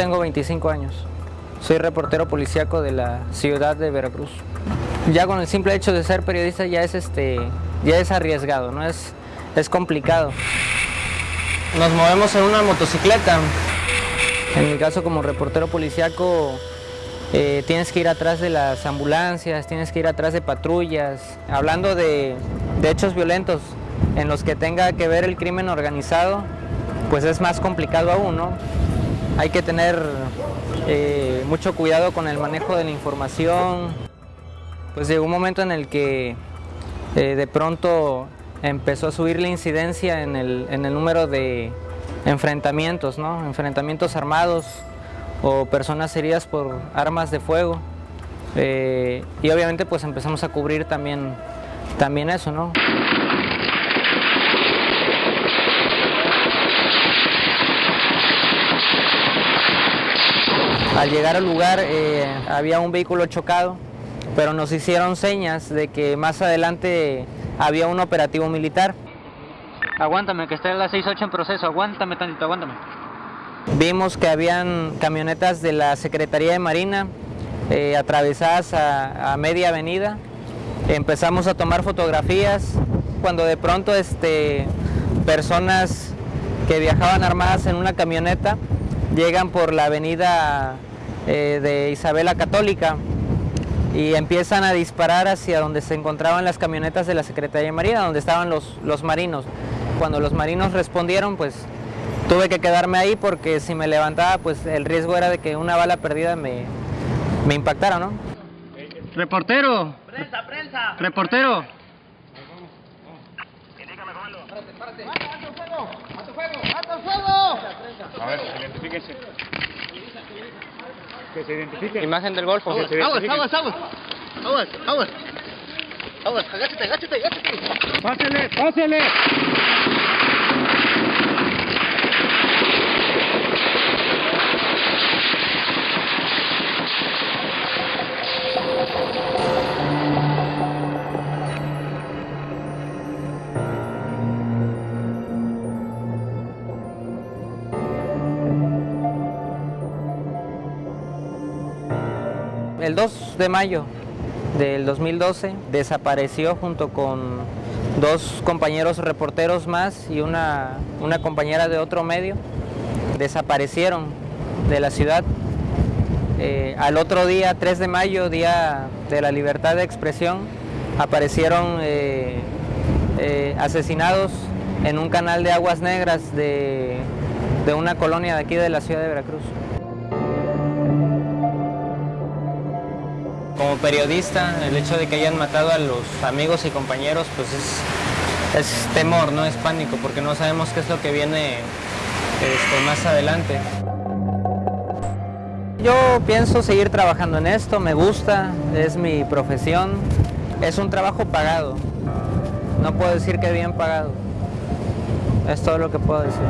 tengo 25 años. Soy reportero policíaco de la ciudad de Veracruz. Ya con el simple hecho de ser periodista ya es, este, ya es arriesgado, ¿no? es, es complicado. Nos movemos en una motocicleta. En mi caso como reportero policíaco eh, tienes que ir atrás de las ambulancias, tienes que ir atrás de patrullas. Hablando de, de hechos violentos en los que tenga que ver el crimen organizado, pues es más complicado aún, ¿no? Hay que tener eh, mucho cuidado con el manejo de la información. Pues llegó un momento en el que eh, de pronto empezó a subir la incidencia en el, en el número de enfrentamientos, ¿no? Enfrentamientos armados o personas heridas por armas de fuego. Eh, y obviamente pues empezamos a cubrir también, también eso, ¿no? Al llegar al lugar eh, había un vehículo chocado, pero nos hicieron señas de que más adelante había un operativo militar. Aguántame, que está en la 68 en proceso, aguántame tantito, aguántame. Vimos que habían camionetas de la Secretaría de Marina eh, atravesadas a, a, media avenida. Empezamos a tomar fotografías cuando de pronto este, personas que viajaban armadas en una camioneta llegan por la avenida eh, de Isabela Católica y empiezan a disparar hacia donde se encontraban las camionetas de la Secretaría de Marina, donde estaban los, los marinos. Cuando los marinos respondieron, pues tuve que quedarme ahí porque si me levantaba, pues el riesgo era de que una bala perdida me, me impactara, ¿no? Reportero. Prensa, prensa. Reportero. ¡Alto fuego! ¡Alto fuego! A ver, identifíquense. Que se identifiquen. Imagen del Golfo. Aguas, aguas, aguas. Aguas, aguas. Aguas, agáchate, agáchate, agáchate. ¡Pásele, pásele! El 2 de mayo del 2012 desapareció junto con dos compañeros reporteros más y una, una compañera de otro medio. Desaparecieron de la ciudad. Eh, al otro día, 3 de mayo, día de la libertad de expresión, aparecieron eh, eh, asesinados en un canal de aguas negras de, de una colonia de aquí de la ciudad de Veracruz. Como periodista, el hecho de que hayan matado a los amigos y compañeros, pues es, temor, no es pánico, porque no sabemos qué es lo que viene este, más adelante. Yo pienso seguir trabajando en esto, me gusta, es mi profesión, es un trabajo pagado, no puedo decir que bien pagado, es todo lo que puedo decir.